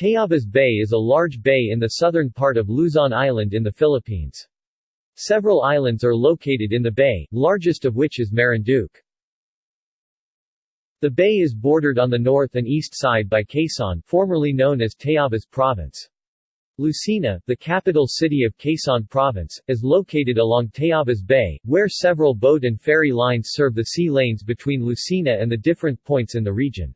Tayabas Bay is a large bay in the southern part of Luzon Island in the Philippines. Several islands are located in the bay, largest of which is Marinduque. The bay is bordered on the north and east side by Quezon formerly known as Tayabas Province. Lucena, the capital city of Quezon Province, is located along Tayabas Bay, where several boat and ferry lines serve the sea lanes between Lucena and the different points in the region.